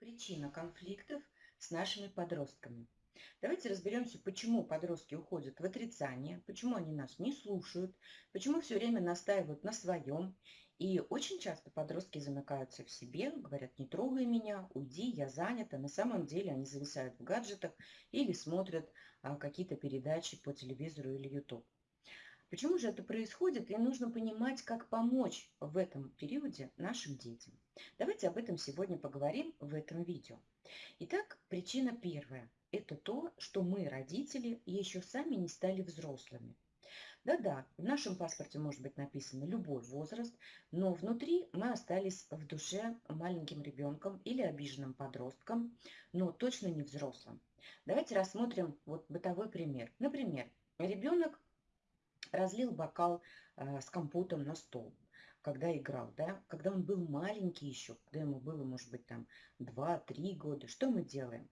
Причина конфликтов с нашими подростками. Давайте разберемся, почему подростки уходят в отрицание, почему они нас не слушают, почему все время настаивают на своем. И очень часто подростки замыкаются в себе, говорят, не трогай меня, уйди, я занята. На самом деле они зависают в гаджетах или смотрят а, какие-то передачи по телевизору или YouTube. Почему же это происходит? И нужно понимать, как помочь в этом периоде нашим детям. Давайте об этом сегодня поговорим в этом видео. Итак, причина первая. Это то, что мы, родители, еще сами не стали взрослыми. Да-да, в нашем паспорте может быть написано любой возраст, но внутри мы остались в душе маленьким ребенком или обиженным подростком, но точно не взрослым. Давайте рассмотрим вот бытовой пример. Например, ребенок разлил бокал э, с компотом на стол, когда играл, да, когда он был маленький еще, когда ему было, может быть, там 2-3 года, что мы делаем?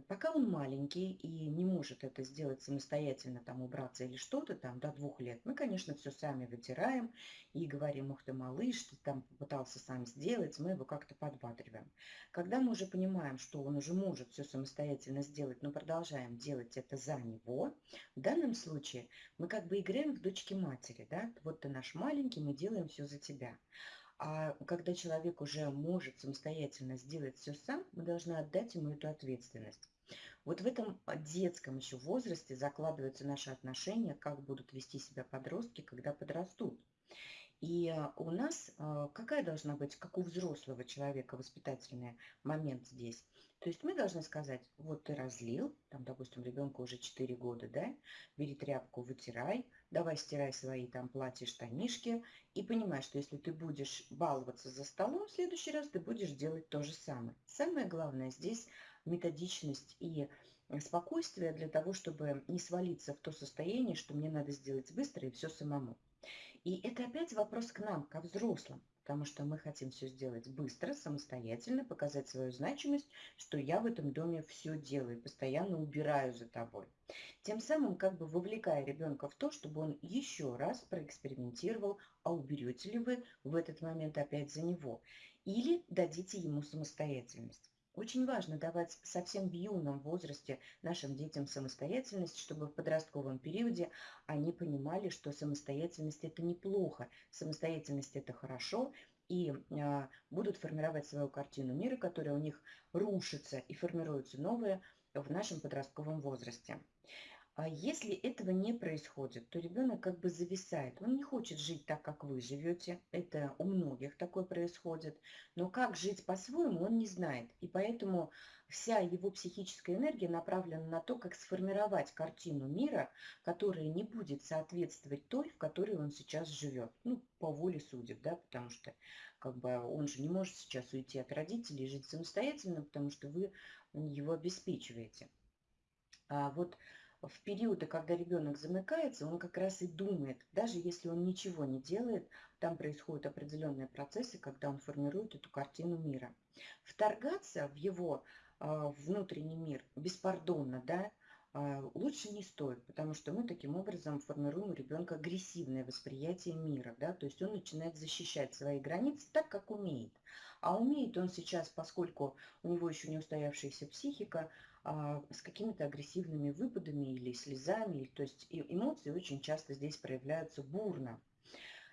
Пока он маленький и не может это сделать самостоятельно, там убраться или что-то там до двух лет, мы, конечно, все сами вытираем и говорим, ух ты, малыш, ты там попытался сам сделать, мы его как-то подбадриваем. Когда мы уже понимаем, что он уже может все самостоятельно сделать, но продолжаем делать это за него, в данном случае мы как бы играем в дочки матери, да, вот ты наш маленький, мы делаем все за тебя. А когда человек уже может самостоятельно сделать все сам, мы должны отдать ему эту ответственность. Вот в этом детском еще возрасте закладываются наши отношения, как будут вести себя подростки, когда подрастут. И э, у нас э, какая должна быть, как у взрослого человека, воспитательный момент здесь? То есть мы должны сказать, вот ты разлил, там, допустим, ребенку уже 4 года, да, бери тряпку, вытирай, давай стирай свои там платья, штанишки, и понимай, что если ты будешь баловаться за столом, в следующий раз ты будешь делать то же самое. Самое главное здесь методичность и спокойствие для того, чтобы не свалиться в то состояние, что мне надо сделать быстро и все самому. И это опять вопрос к нам, ко взрослым, потому что мы хотим все сделать быстро, самостоятельно, показать свою значимость, что я в этом доме все делаю, постоянно убираю за тобой. Тем самым как бы вовлекая ребенка в то, чтобы он еще раз проэкспериментировал, а уберете ли вы в этот момент опять за него, или дадите ему самостоятельность. Очень важно давать совсем в юном возрасте нашим детям самостоятельность, чтобы в подростковом периоде они понимали, что самостоятельность – это неплохо, самостоятельность – это хорошо, и а, будут формировать свою картину мира, которая у них рушится и формируется новая в нашем подростковом возрасте. А если этого не происходит, то ребенок как бы зависает. Он не хочет жить так, как вы живете. Это у многих такое происходит. Но как жить по-своему, он не знает. И поэтому вся его психическая энергия направлена на то, как сформировать картину мира, которая не будет соответствовать той, в которой он сейчас живет. Ну, по воле судеб, да, потому что как бы он же не может сейчас уйти от родителей и жить самостоятельно, потому что вы его обеспечиваете. А вот в периоды, когда ребенок замыкается, он как раз и думает, даже если он ничего не делает, там происходят определенные процессы, когда он формирует эту картину мира. Вторгаться в его э, внутренний мир беспардонно, да, лучше не стоит, потому что мы таким образом формируем у ребенка агрессивное восприятие мира, да, то есть он начинает защищать свои границы так, как умеет. А умеет он сейчас, поскольку у него еще не устоявшаяся психика, а, с какими-то агрессивными выпадами или слезами. То есть эмоции очень часто здесь проявляются бурно.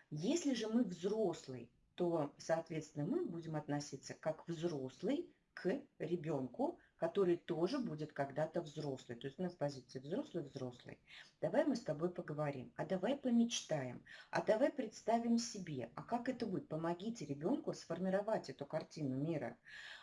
Если же мы взрослый, то, соответственно, мы будем относиться как взрослый к ребенку, который тоже будет когда-то взрослый. То есть у нас позиция взрослый-взрослый. Давай мы с тобой поговорим, а давай помечтаем, а давай представим себе, а как это будет. Помогите ребенку сформировать эту картину мира.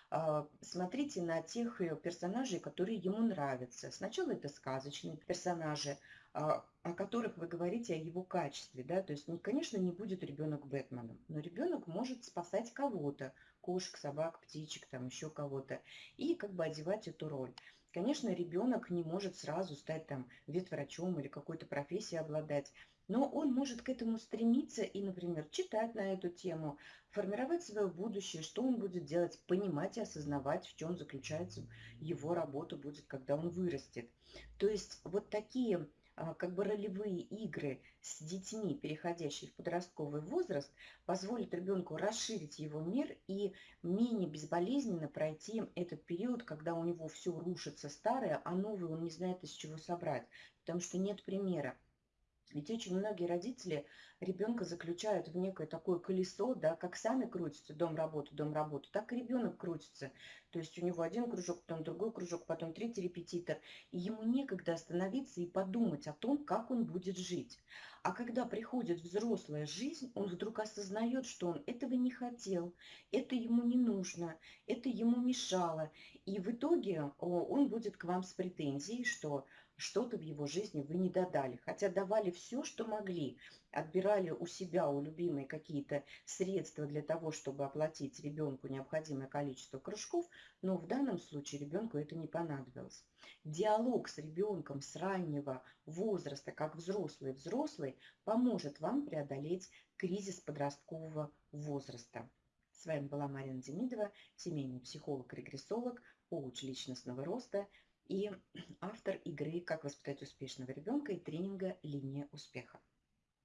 А, смотрите на тех э, персонажей, которые ему нравятся. Сначала это сказочные персонажи, о которых вы говорите о его качестве. Да? То есть, конечно, не будет ребенок Бэтменом, но ребенок может спасать кого-то, кошек, собак, птичек, там еще кого-то, и как бы одевать эту роль. Конечно, ребенок не может сразу стать там ветврачом или какой-то профессией обладать, но он может к этому стремиться и, например, читать на эту тему, формировать свое будущее, что он будет делать, понимать и осознавать, в чем заключается его работа будет, когда он вырастет. То есть вот такие а, как бы ролевые игры с детьми, переходящие в подростковый возраст, позволят ребенку расширить его мир и менее безболезненно пройти этот период, когда у него все рушится старое, а новое он не знает из чего собрать, потому что нет примера. Ведь очень многие родители ребенка заключают в некое такое колесо, да, как сами крутятся, дом, работа, дом, работа, так и ребенок крутится. То есть у него один кружок, потом другой кружок, потом третий репетитор. И ему некогда остановиться и подумать о том, как он будет жить. А когда приходит взрослая жизнь, он вдруг осознает, что он этого не хотел, это ему не нужно, это ему мешало. И в итоге он будет к вам с претензией, что что-то в его жизни вы не додали, хотя давали все, что могли, отбирали у себя, у любимой какие-то средства для того, чтобы оплатить ребенку необходимое количество кружков, но в данном случае ребенку это не понадобилось. Диалог с ребенком с раннего возраста, как взрослый взрослый, поможет вам преодолеть кризис подросткового возраста. С вами была Марина Демидова, семейный психолог-регрессолог, коуч личностного роста, и автор игры «Как воспитать успешного ребенка» и тренинга «Линия успеха».